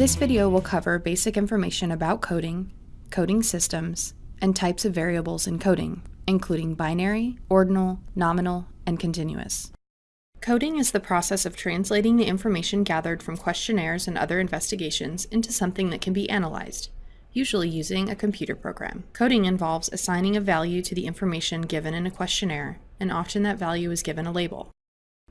This video will cover basic information about coding, coding systems, and types of variables in coding, including binary, ordinal, nominal, and continuous. Coding is the process of translating the information gathered from questionnaires and other investigations into something that can be analyzed, usually using a computer program. Coding involves assigning a value to the information given in a questionnaire, and often that value is given a label.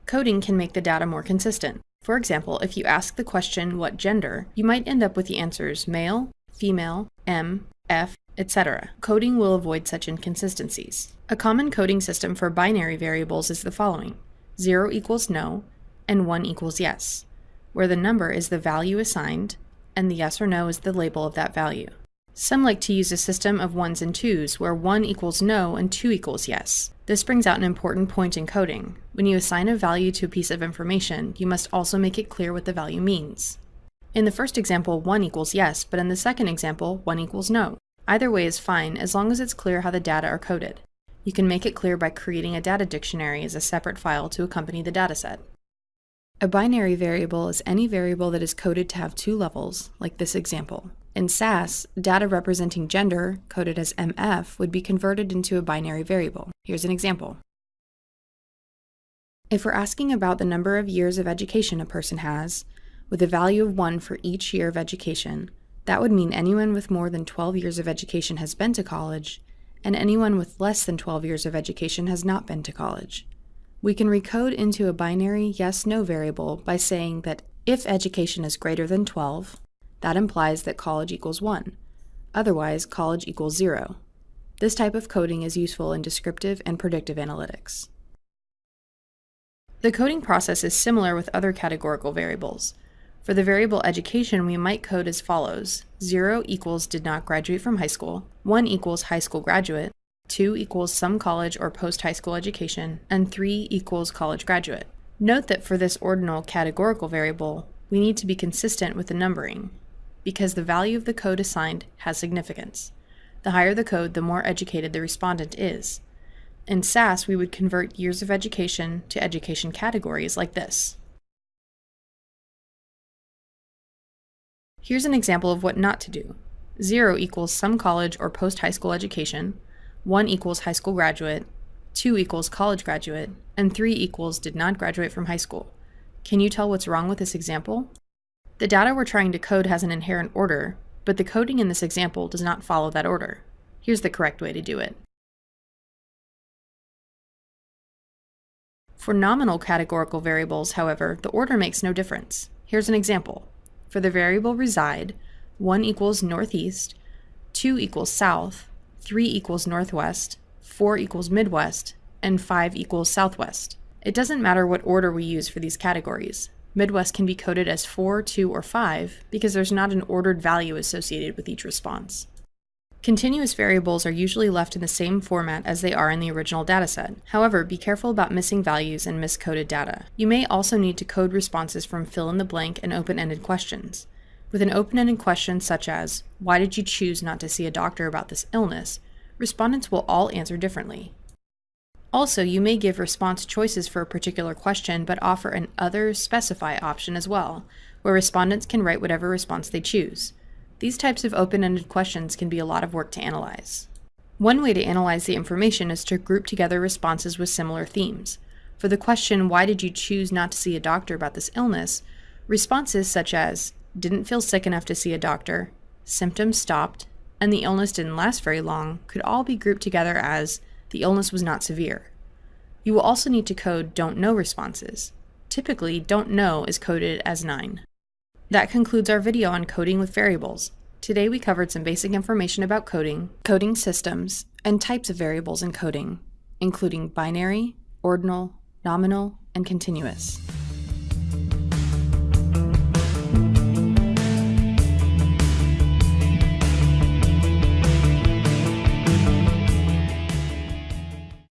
Coding can make the data more consistent. For example, if you ask the question, what gender, you might end up with the answers male, female, M, F, etc. Coding will avoid such inconsistencies. A common coding system for binary variables is the following. 0 equals no, and 1 equals yes, where the number is the value assigned, and the yes or no is the label of that value. Some like to use a system of ones and twos, where 1 equals no and 2 equals yes. This brings out an important point in coding. When you assign a value to a piece of information, you must also make it clear what the value means. In the first example, 1 equals yes, but in the second example, 1 equals no. Either way is fine, as long as it's clear how the data are coded. You can make it clear by creating a data dictionary as a separate file to accompany the dataset. A binary variable is any variable that is coded to have two levels, like this example. In SAS, data representing gender, coded as MF, would be converted into a binary variable. Here's an example. If we're asking about the number of years of education a person has, with a value of 1 for each year of education, that would mean anyone with more than 12 years of education has been to college, and anyone with less than 12 years of education has not been to college. We can recode into a binary yes-no variable by saying that if education is greater than 12, that implies that college equals 1. Otherwise, college equals 0. This type of coding is useful in descriptive and predictive analytics. The coding process is similar with other categorical variables. For the variable education, we might code as follows. 0 equals did not graduate from high school, 1 equals high school graduate, 2 equals some college or post-high school education, and 3 equals college graduate. Note that for this ordinal categorical variable, we need to be consistent with the numbering, because the value of the code assigned has significance. The higher the code, the more educated the respondent is. In SAS, we would convert years of education to education categories like this. Here's an example of what not to do. 0 equals some college or post-high school education, 1 equals high school graduate, 2 equals college graduate, and 3 equals did not graduate from high school. Can you tell what's wrong with this example? The data we're trying to code has an inherent order, but the coding in this example does not follow that order. Here's the correct way to do it. For nominal categorical variables, however, the order makes no difference. Here's an example. For the variable reside, 1 equals northeast, 2 equals south, 3 equals northwest, 4 equals midwest, and 5 equals southwest. It doesn't matter what order we use for these categories. Midwest can be coded as 4, 2, or 5 because there's not an ordered value associated with each response. Continuous variables are usually left in the same format as they are in the original dataset. However, be careful about missing values and miscoded data. You may also need to code responses from fill-in-the-blank and open-ended questions. With an open-ended question such as, why did you choose not to see a doctor about this illness, respondents will all answer differently. Also, you may give response choices for a particular question, but offer an Other Specify option as well, where respondents can write whatever response they choose. These types of open-ended questions can be a lot of work to analyze. One way to analyze the information is to group together responses with similar themes. For the question, why did you choose not to see a doctor about this illness, responses such as, didn't feel sick enough to see a doctor, symptoms stopped, and the illness didn't last very long could all be grouped together as, the illness was not severe. You will also need to code don't know responses. Typically, don't know is coded as 9. That concludes our video on coding with variables. Today we covered some basic information about coding, coding systems, and types of variables in coding, including binary, ordinal, nominal, and continuous.